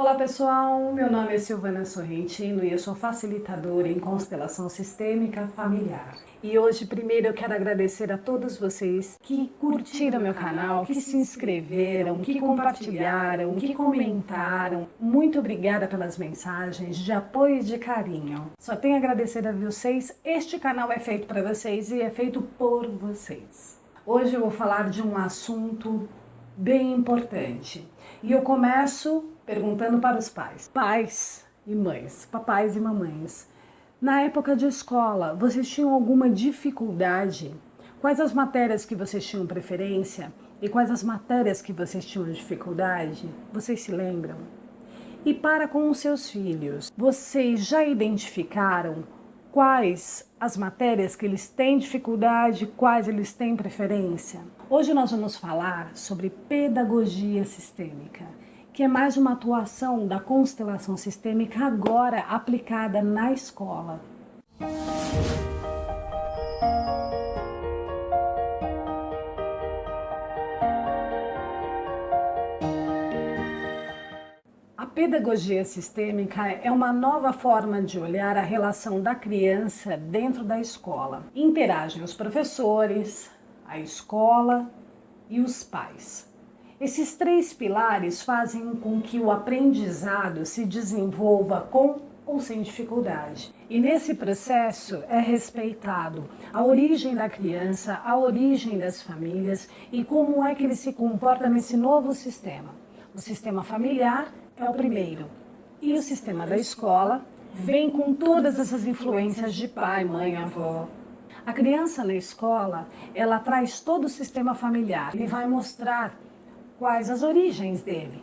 Olá pessoal, meu nome é Silvana Sorrentino e eu sou facilitadora em constelação sistêmica familiar. E hoje, primeiro, eu quero agradecer a todos vocês que curtiram meu canal, que se inscreveram, que compartilharam, que comentaram. Muito obrigada pelas mensagens de apoio e de carinho. Só tenho a agradecer a vocês. Este canal é feito para vocês e é feito por vocês. Hoje eu vou falar de um assunto bem importante. E eu começo perguntando para os pais. Pais e mães, papais e mamães, na época de escola, vocês tinham alguma dificuldade? Quais as matérias que vocês tinham preferência? E quais as matérias que vocês tinham dificuldade? Vocês se lembram? E para com os seus filhos, vocês já identificaram quais as matérias que eles têm dificuldade, quais eles têm preferência? Hoje nós vamos falar sobre pedagogia sistêmica que é mais uma atuação da constelação sistêmica agora aplicada na escola. A pedagogia sistêmica é uma nova forma de olhar a relação da criança dentro da escola. Interagem os professores, a escola e os pais. Esses três pilares fazem com que o aprendizado se desenvolva com ou sem dificuldade. E nesse processo é respeitado a origem da criança, a origem das famílias e como é que ele se comporta nesse novo sistema. O sistema familiar é o primeiro e o sistema da escola vem com todas essas influências de pai, mãe, avó. A criança na escola, ela traz todo o sistema familiar e vai mostrar quais as origens dele,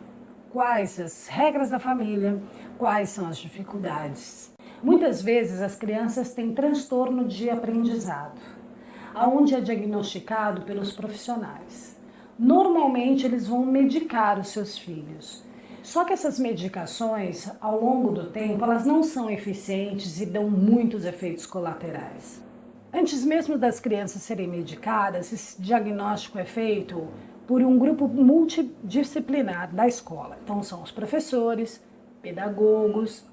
quais as regras da família, quais são as dificuldades. Muitas vezes as crianças têm transtorno de aprendizado, aonde é diagnosticado pelos profissionais. Normalmente eles vão medicar os seus filhos. Só que essas medicações, ao longo do tempo, elas não são eficientes e dão muitos efeitos colaterais. Antes mesmo das crianças serem medicadas, esse diagnóstico é feito por um grupo multidisciplinar da escola. Então são os professores, pedagogos,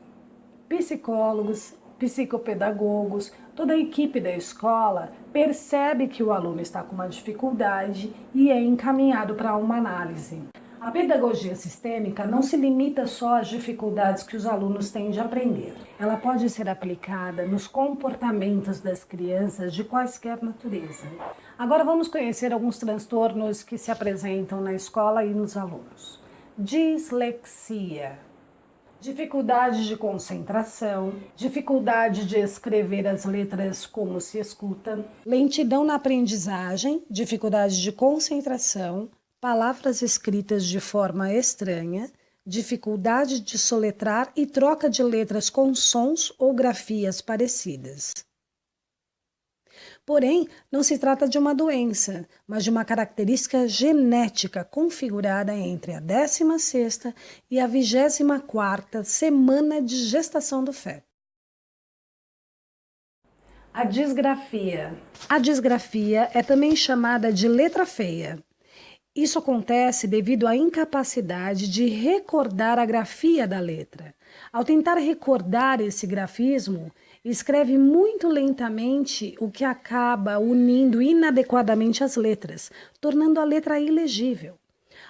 psicólogos, psicopedagogos, toda a equipe da escola percebe que o aluno está com uma dificuldade e é encaminhado para uma análise. A pedagogia sistêmica não se limita só às dificuldades que os alunos têm de aprender. Ela pode ser aplicada nos comportamentos das crianças de quaisquer natureza. Agora vamos conhecer alguns transtornos que se apresentam na escola e nos alunos. Dislexia, dificuldade de concentração, dificuldade de escrever as letras como se escuta, lentidão na aprendizagem, dificuldade de concentração, palavras escritas de forma estranha, dificuldade de soletrar e troca de letras com sons ou grafias parecidas. Porém, não se trata de uma doença, mas de uma característica genética configurada entre a 16ª e a 24ª semana de gestação do feto. A disgrafia. A disgrafia é também chamada de letra feia. Isso acontece devido à incapacidade de recordar a grafia da letra. Ao tentar recordar esse grafismo, escreve muito lentamente, o que acaba unindo inadequadamente as letras, tornando a letra ilegível.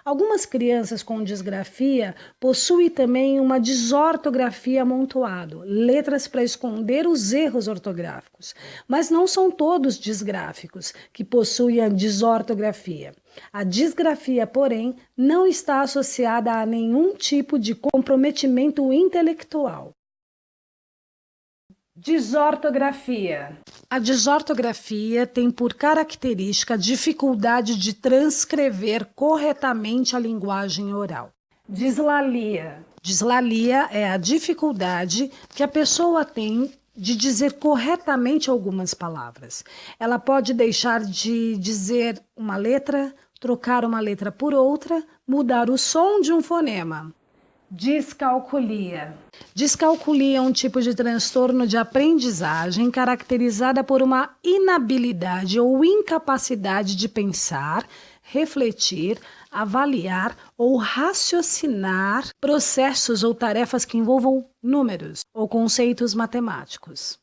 Algumas crianças com disgrafia possuem também uma desortografia amontoado, letras para esconder os erros ortográficos. Mas não são todos disgráficos que possuem a desortografia. A disgrafia, porém, não está associada a nenhum tipo de comprometimento intelectual. Desortografia. A desortografia tem por característica a dificuldade de transcrever corretamente a linguagem oral. Dislalia. Dislalia é a dificuldade que a pessoa tem de dizer corretamente algumas palavras. Ela pode deixar de dizer uma letra, trocar uma letra por outra, mudar o som de um fonema. Descalculia. Descalculia é um tipo de transtorno de aprendizagem caracterizada por uma inabilidade ou incapacidade de pensar, refletir, avaliar ou raciocinar processos ou tarefas que envolvam números ou conceitos matemáticos.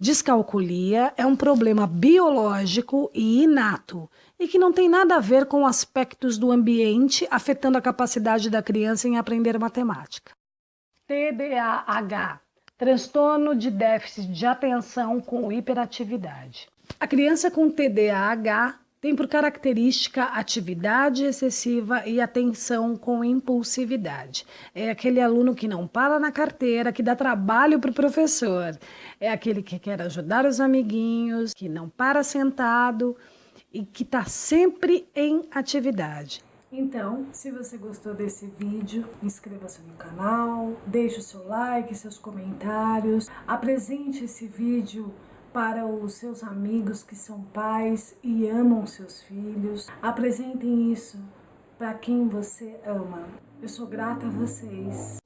Descalculia é um problema biológico e inato e que não tem nada a ver com aspectos do ambiente afetando a capacidade da criança em aprender matemática. TDAH transtorno de déficit de atenção com hiperatividade. A criança com TDAH tem por característica atividade excessiva e atenção com impulsividade. É aquele aluno que não para na carteira, que dá trabalho para o professor. É aquele que quer ajudar os amiguinhos, que não para sentado e que está sempre em atividade. Então, se você gostou desse vídeo, inscreva-se no canal, deixe o seu like, seus comentários, apresente esse vídeo para os seus amigos que são pais e amam seus filhos. Apresentem isso para quem você ama. Eu sou grata a vocês.